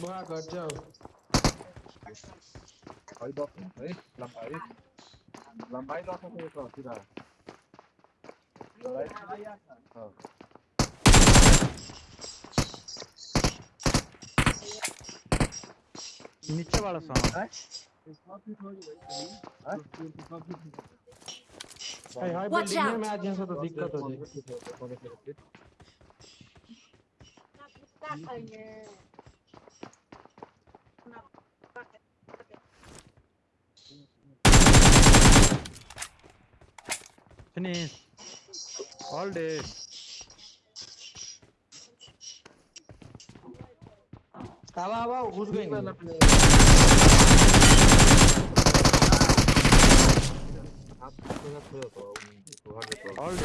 Boa, agora tchau. Aí, dó. Aí, lambai. Lambai dó pra colocar, tirar. नीचे वाला sound हाय हाय building में मैं आज यहाँ से तो दिक्कत हो जाएगी finish all day आवा आवा घुस na po ito. 200 all day